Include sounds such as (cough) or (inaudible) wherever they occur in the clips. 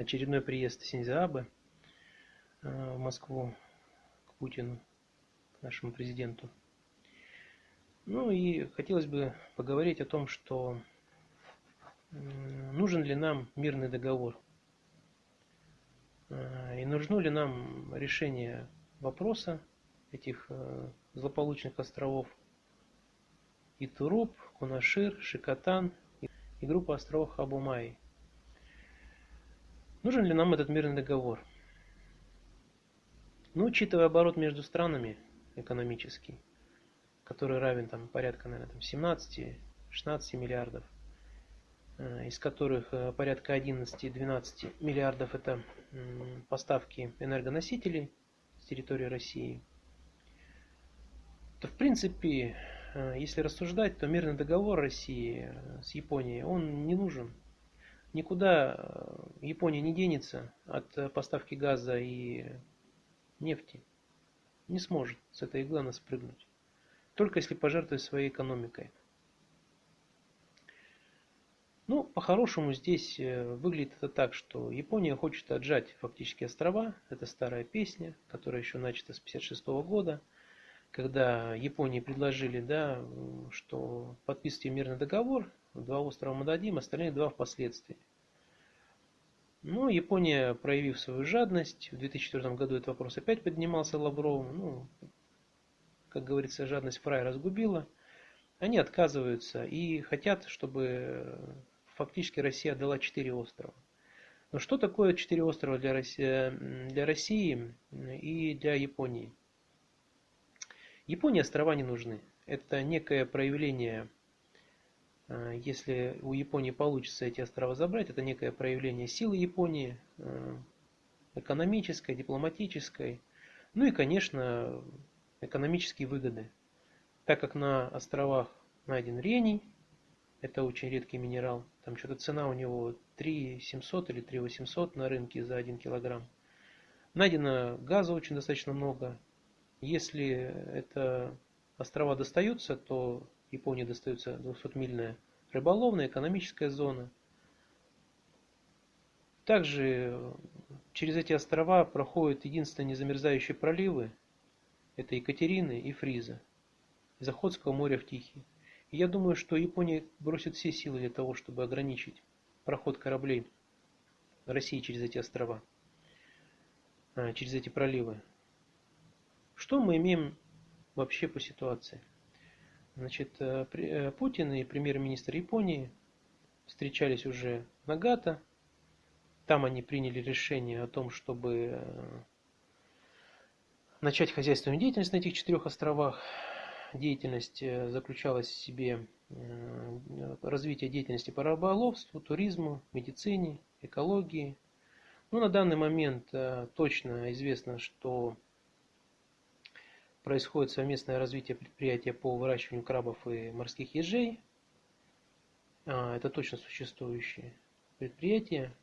очередной приезд Синьзаабе в Москву к Путину, к нашему президенту. Ну и хотелось бы поговорить о том, что нужен ли нам мирный договор и нужно ли нам решение вопроса этих злополучных островов Итуруп, Кунашир, Шикотан и группа островов Абумай. Нужен ли нам этот мирный договор? Ну, учитывая оборот между странами экономический, который равен там порядка, наверное, 17-16 миллиардов, э, из которых э, порядка 11-12 миллиардов это поставки энергоносителей с территории России, то в принципе, э, если рассуждать, то мирный договор России с Японией, он не нужен. Никуда Япония не денется от поставки газа и нефти. Не сможет с этой иглы спрыгнуть. Только если пожертвует своей экономикой. Ну, по-хорошему здесь э, выглядит это так, что Япония хочет отжать фактически острова. Это старая песня, которая еще начата с 1956 года, когда Японии предложили, да, что подписывайте мирный договор, два острова мы дадим, остальные два впоследствии. Ну, Япония, проявив свою жадность, в 2004 году этот вопрос опять поднимался Лавровым, ну, как говорится, жадность фрай разгубила. Они отказываются и хотят, чтобы фактически Россия отдала четыре острова. Но что такое четыре острова для России, для России и для Японии? Японии острова не нужны. Это некое проявление если у Японии получится эти острова забрать, это некое проявление силы Японии, э, экономической, дипломатической, ну и, конечно, экономические выгоды. Так как на островах найден рений, это очень редкий минерал, там что-то цена у него 3 700 или 3 800 на рынке за 1 килограмм. Найдено газа очень достаточно много. Если это острова достаются, то Японии достается 200-мильная рыболовная экономическая зона. Также через эти острова проходят единственные незамерзающие проливы. Это Екатерины и Фриза. Из Охотского моря в Тихий. И я думаю, что Япония бросит все силы для того, чтобы ограничить проход кораблей России через эти острова, а, через эти проливы. Что мы имеем вообще по ситуации? Значит, э, э, Путин и премьер-министр Японии встречались уже в Нагато. Там они приняли решение о том, чтобы э, начать хозяйственную деятельность на этих четырех островах. Деятельность заключалась в себе развитие деятельности по рыболовству, туризму, медицине, экологии. Ну, на данный момент точно известно, что происходит совместное развитие предприятия по выращиванию крабов и морских ежей. А, это точно существующее предприятие.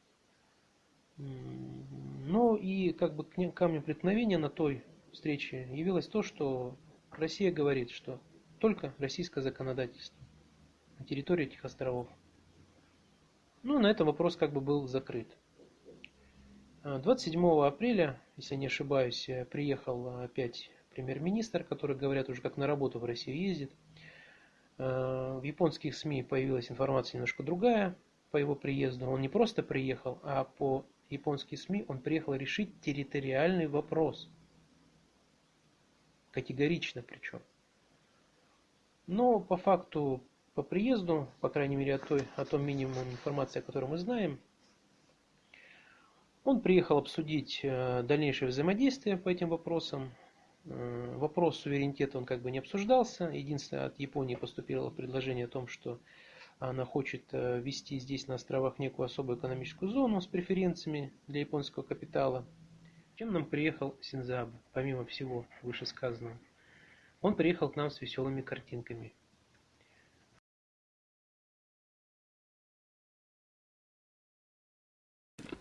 Ну и как бы камнем преткновения на той встрече явилось то, что Россия говорит, что только российское законодательство на территории этих островов. Ну, на этом вопрос как бы был закрыт. 27 а, апреля, если не ошибаюсь, приехал опять премьер-министр, который, говорят, уже как на работу в Россию ездит. Э, в японских СМИ появилась информация немножко другая по его приезду. Он не просто приехал, а по японским СМИ он приехал решить территориальный вопрос. Категорично причем. Но по факту, по приезду, по крайней мере о, той, о том минимум информации, о которой мы знаем, он приехал обсудить э, дальнейшее взаимодействие по этим вопросам, вопрос суверенитета он как бы не обсуждался. Единственное, от Японии поступило предложение о том, что она хочет э, ввести здесь на островах некую особую экономическую зону с преференциями для японского капитала. Чем нам приехал Синзаб, помимо всего вышесказанного? Он приехал к нам с веселыми картинками.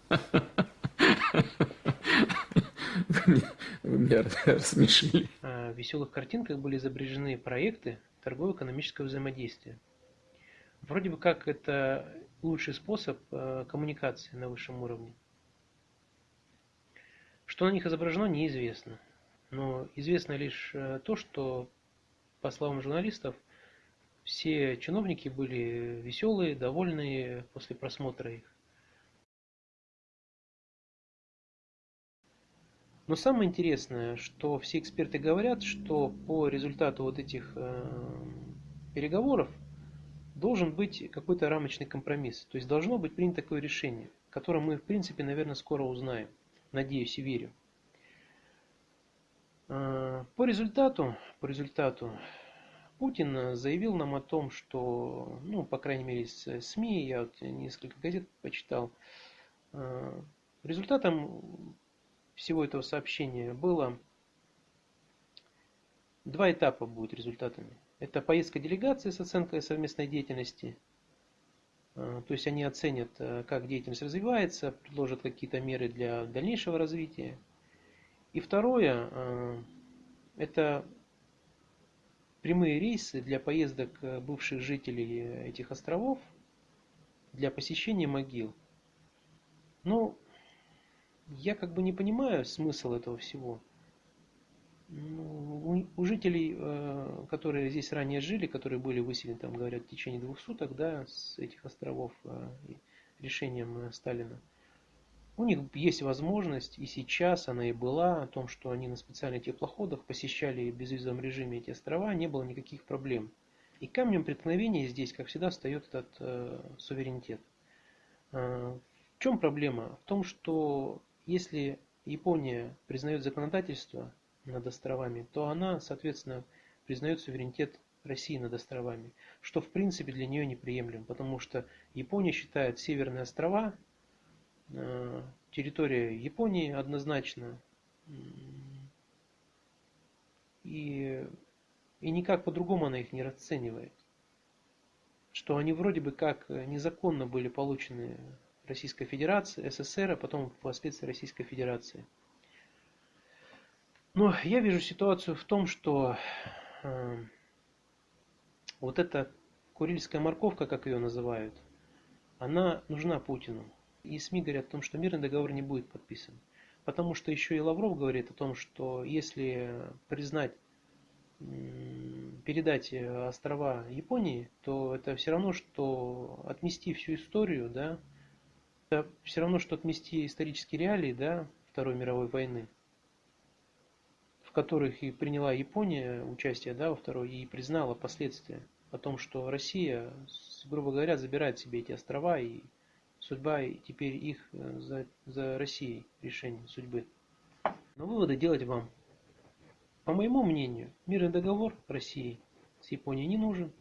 (laughs) Вы меня (laughs) рассмешили. А, в веселых картинках были изображены проекты торгово-экономического взаимодействия. Вроде бы как это лучший способ а, коммуникации на высшем уровне. Что на них изображено, неизвестно. Но известно лишь э, то, что, по словам журналистов, все чиновники были веселые, довольные после просмотра их. Но самое интересное, что все эксперты говорят, что по результату вот этих э, переговоров должен быть какой-то рамочный компромисс. То есть должно быть принято такое решение, которое мы, в принципе, наверное, скоро узнаем. Надеюсь и верю. Э, по результату, по результату Путин заявил нам о том, что, ну, по крайней мере, из СМИ, я вот несколько газет почитал, э, результатом всего этого сообщения было два этапа будут результатами. Это поездка делегации с оценкой совместной деятельности. А, то есть они оценят, э, как деятельность развивается, предложат какие-то меры для дальнейшего развития. И второе, э, это прямые рейсы для поездок э, бывших жителей этих островов для посещения могил. Ну, я как бы не понимаю смысл этого всего. Ну, у, жителей, э, которые здесь ранее жили, которые были выселены, там говорят, в течение двух суток, да, с этих островов э, решением э, Сталина, у них есть возможность, и сейчас она и была, о том, что они на специальных теплоходах посещали в безвизовом режиме эти острова, не было никаких проблем. И камнем преткновения здесь, как всегда, встает этот э, суверенитет. Э, в чем проблема? В том, что если Япония признает законодательство над островами, то она, соответственно, признает суверенитет России над островами, что в принципе для нее неприемлемо, потому что Япония считает Северные острова э, территория Японии однозначно и, и никак по-другому она их не расценивает. Что они вроде бы как незаконно были получены Российской Федерации, СССР, а потом впоследствии Российской Федерации. Но я вижу ситуацию в том, что э, вот эта курильская морковка, как ее называют, она нужна Путину. И СМИ говорят о том, что мирный договор не будет подписан. Потому что еще и Лавров говорит о том, что если признать, передать острова Японии, то это все равно, что отмести всю историю, да, это все равно, что отмести исторические реалии да, Второй мировой войны, в которых и приняла Япония участие да, во Второй и признала последствия о том, что Россия, грубо говоря, забирает себе эти острова и судьба теперь их э, за, за Россией решение судьбы. Но выводы делать вам. По моему мнению, мирный договор России с Японией не нужен,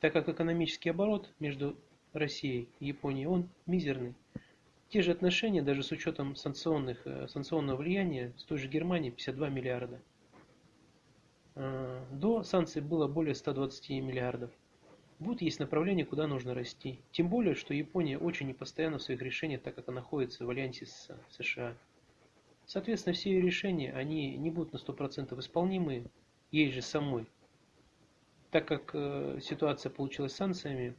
так как экономический оборот между Россией и Японией, он мизерный. Те же отношения, даже с учетом санкционных, э, санкционного влияния, с той же Германией 52 миллиарда. А, до санкций было более 120 миллиардов. Вот есть направление, куда нужно расти. Тем более, что Япония очень непостоянна в своих решениях, так как она находится в альянсе с США. Соответственно, все ее решения, они не будут на 100% исполнимы ей же самой. Так как э, ситуация получилась с санкциями,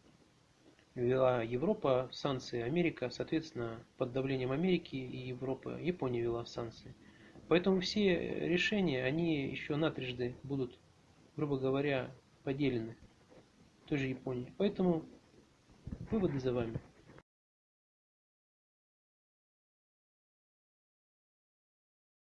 вела Европа санкции, Америка, соответственно, под давлением Америки и Европы, Япония вела санкции. Поэтому все решения, они еще на трижды будут, грубо говоря, поделены той же Японии. Поэтому выводы за вами.